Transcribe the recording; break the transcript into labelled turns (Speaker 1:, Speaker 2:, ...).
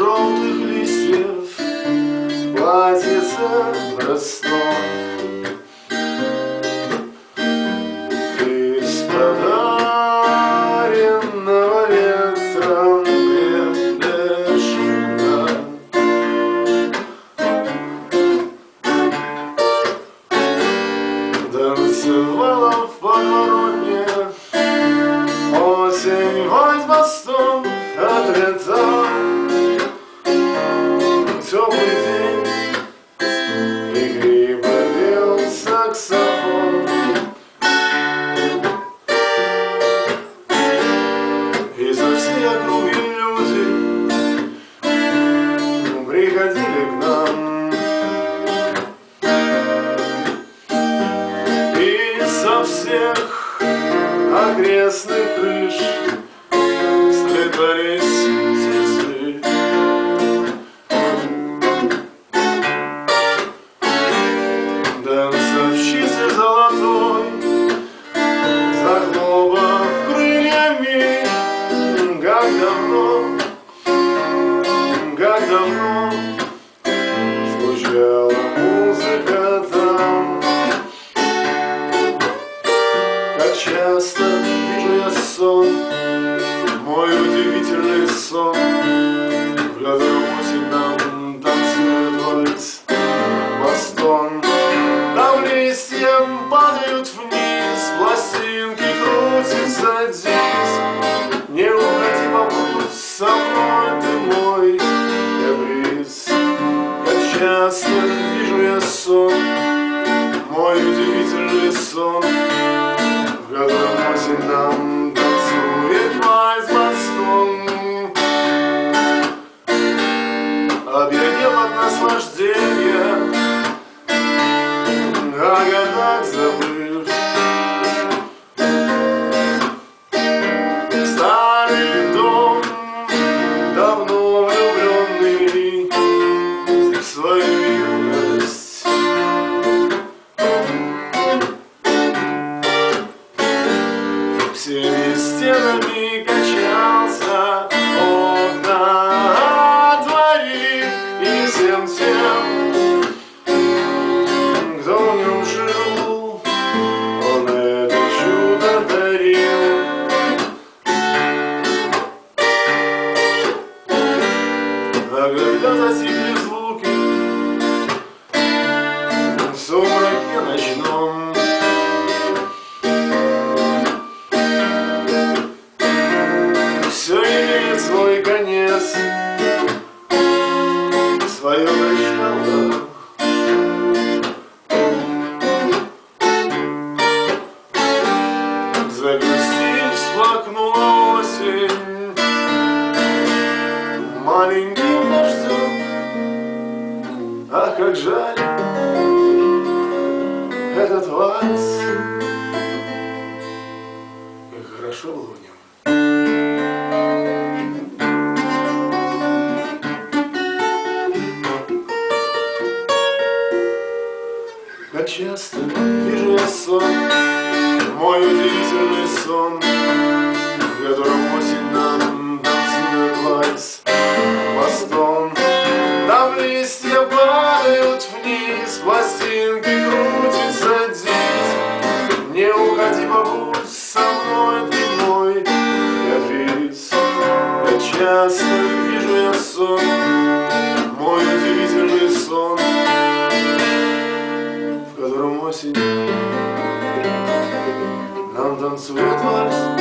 Speaker 1: желтых листьев Платится простой давно Звучала музыка там. Как часто вижу я сон Мой удивительный сон Как часто вижу я сон Мой удивительный сон. В котором осень нам Когда затихли звуки в сумраке ночном, все имеет свой конец, свое начало. Как жаль Этот вальс. Как хорошо было в нем. Как часто вижу я сон мой удивительный сон, В котором Не уходи, побудь со мной, ты мой каприз Как часто вижу я сон. Мой удивительный сон В котором осень. Нам танцует вальс